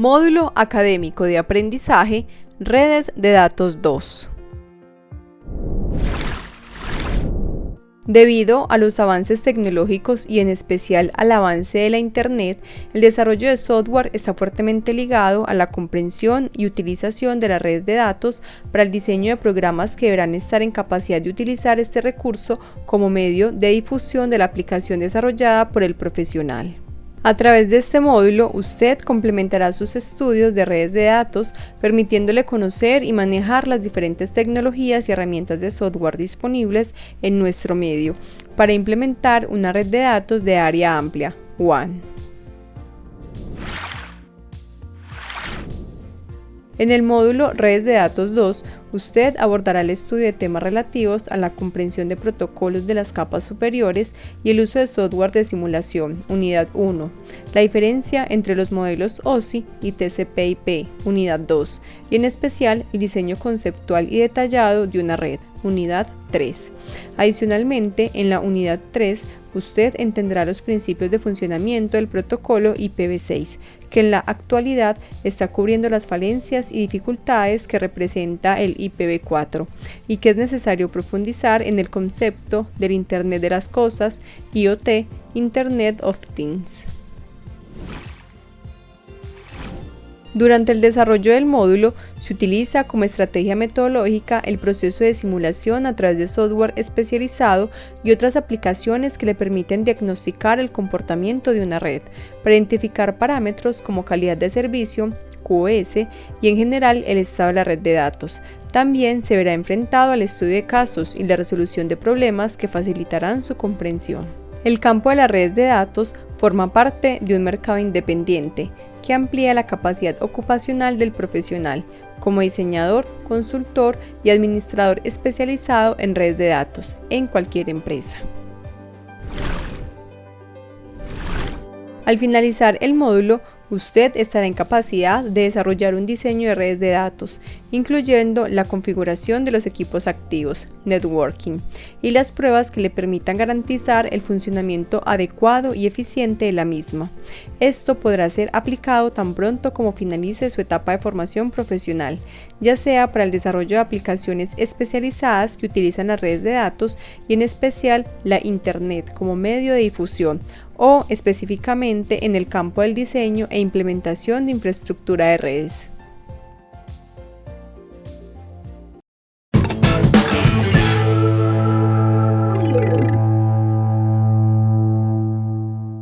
Módulo Académico de Aprendizaje, Redes de Datos 2. Debido a los avances tecnológicos y en especial al avance de la Internet, el desarrollo de software está fuertemente ligado a la comprensión y utilización de las redes de datos para el diseño de programas que deberán estar en capacidad de utilizar este recurso como medio de difusión de la aplicación desarrollada por el profesional. A través de este módulo, usted complementará sus estudios de redes de datos, permitiéndole conocer y manejar las diferentes tecnologías y herramientas de software disponibles en nuestro medio para implementar una red de datos de área amplia, WAN. En el módulo Redes de Datos 2, usted abordará el estudio de temas relativos a la comprensión de protocolos de las capas superiores y el uso de software de simulación, Unidad 1, la diferencia entre los modelos OSI y TCP/IP, Unidad 2, y en especial el diseño conceptual y detallado de una red, Unidad 3. Adicionalmente, en la Unidad 3, usted entenderá los principios de funcionamiento del protocolo IPv6, que en la actualidad está cubriendo las falencias y dificultades que representa el IPv4 y que es necesario profundizar en el concepto del Internet de las Cosas, IoT, Internet of Things. Durante el desarrollo del módulo se utiliza como estrategia metodológica el proceso de simulación a través de software especializado y otras aplicaciones que le permiten diagnosticar el comportamiento de una red, para identificar parámetros como calidad de servicio, QoS y en general el estado de la red de datos. También se verá enfrentado al estudio de casos y la resolución de problemas que facilitarán su comprensión. El campo de las redes de datos forma parte de un mercado independiente que amplía la capacidad ocupacional del profesional como diseñador, consultor y administrador especializado en redes de datos en cualquier empresa. Al finalizar el módulo, usted estará en capacidad de desarrollar un diseño de redes de datos, incluyendo la configuración de los equipos activos, networking, y las pruebas que le permitan garantizar el funcionamiento adecuado y eficiente de la misma. Esto podrá ser aplicado tan pronto como finalice su etapa de formación profesional, ya sea para el desarrollo de aplicaciones especializadas que utilizan las redes de datos y en especial la Internet como medio de difusión o específicamente en el campo del diseño e implementación de infraestructura de redes.